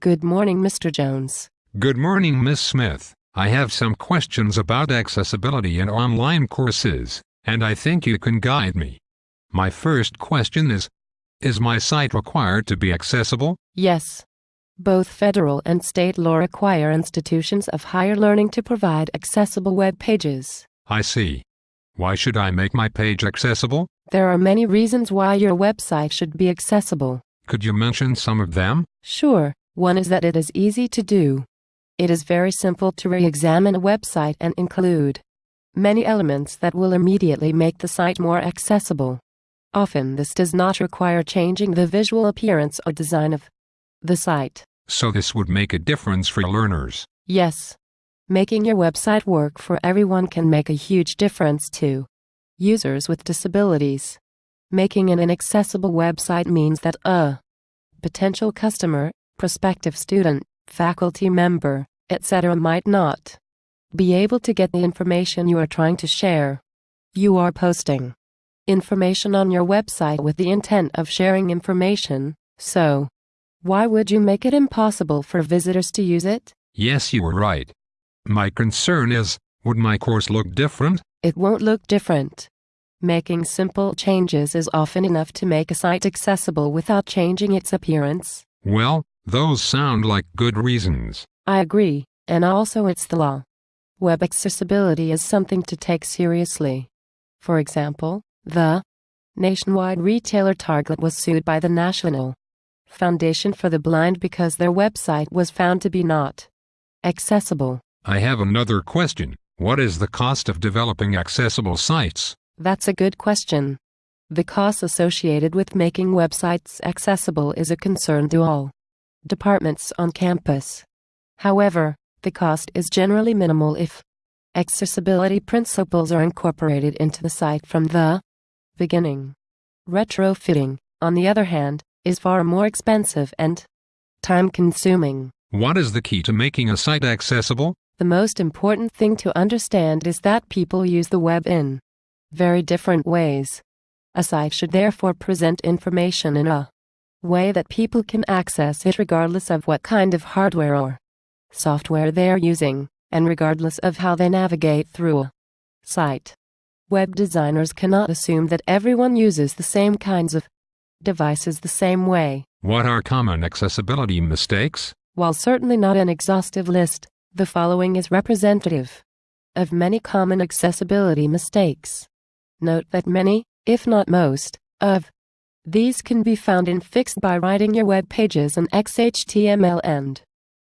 Good morning, Mr. Jones. Good morning, Miss Smith. I have some questions about accessibility in online courses, and I think you can guide me. My first question is, is my site required to be accessible? Yes. Both federal and state law require institutions of higher learning to provide accessible web pages. I see. Why should I make my page accessible? There are many reasons why your website should be accessible. Could you mention some of them? Sure, one is that it is easy to do. It is very simple to re examine a website and include many elements that will immediately make the site more accessible. Often, this does not require changing the visual appearance or design of the site. So, this would make a difference for learners. Yes. Making your website work for everyone can make a huge difference to users with disabilities. Making an inaccessible website means that a potential customer, prospective student, faculty member, etc. might not be able to get the information you are trying to share. You are posting information on your website with the intent of sharing information, so why would you make it impossible for visitors to use it? Yes, you are right. My concern is, would my course look different? It won't look different. Making simple changes is often enough to make a site accessible without changing its appearance. Well, those sound like good reasons. I agree, and also it's the law. Web accessibility is something to take seriously. For example, the nationwide retailer Target was sued by the National Foundation for the Blind because their website was found to be not accessible. I have another question. What is the cost of developing accessible sites? That's a good question. The cost associated with making websites accessible is a concern to all departments on campus. However, the cost is generally minimal if accessibility principles are incorporated into the site from the beginning. Retrofitting, on the other hand, is far more expensive and time consuming. What is the key to making a site accessible? The most important thing to understand is that people use the web in very different ways. A site should therefore present information in a way that people can access it regardless of what kind of hardware or software they're using, and regardless of how they navigate through a site. Web designers cannot assume that everyone uses the same kinds of devices the same way. What are common accessibility mistakes? While certainly not an exhaustive list, the following is representative of many common accessibility mistakes. Note that many, if not most, of these can be found and fixed by writing your web pages in XHTML and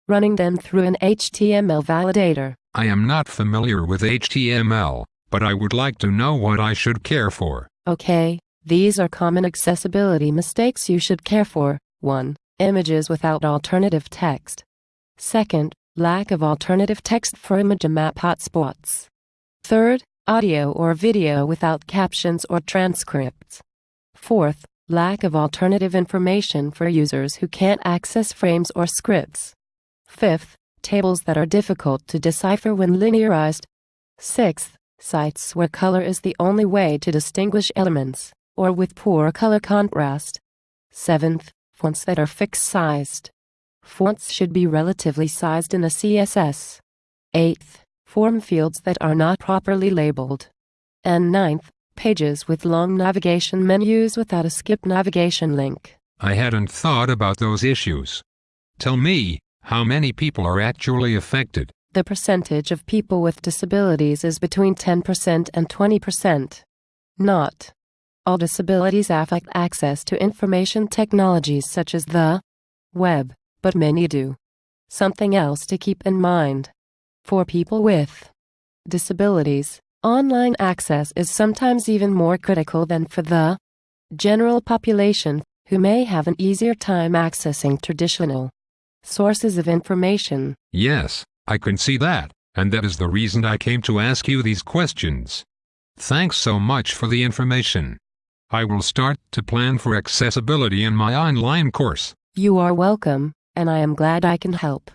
running them through an HTML validator. I am not familiar with HTML, but I would like to know what I should care for. Okay, these are common accessibility mistakes you should care for. 1. Images without alternative text. Second, lack of alternative text for image map hotspots. Third, audio or video without captions or transcripts. Fourth, lack of alternative information for users who can't access frames or scripts. Fifth, tables that are difficult to decipher when linearized. Sixth, sites where color is the only way to distinguish elements, or with poor color contrast. Seventh, fonts that are fixed sized. Fonts should be relatively sized in a CSS. Eighth, form fields that are not properly labeled. And ninth, pages with long navigation menus without a skip navigation link. I hadn't thought about those issues. Tell me, how many people are actually affected? The percentage of people with disabilities is between 10% and 20%. Not all disabilities affect access to information technologies such as the web but many do. Something else to keep in mind. For people with disabilities, online access is sometimes even more critical than for the general population who may have an easier time accessing traditional sources of information. Yes, I can see that, and that is the reason I came to ask you these questions. Thanks so much for the information. I will start to plan for accessibility in my online course. You are welcome and I am glad I can help.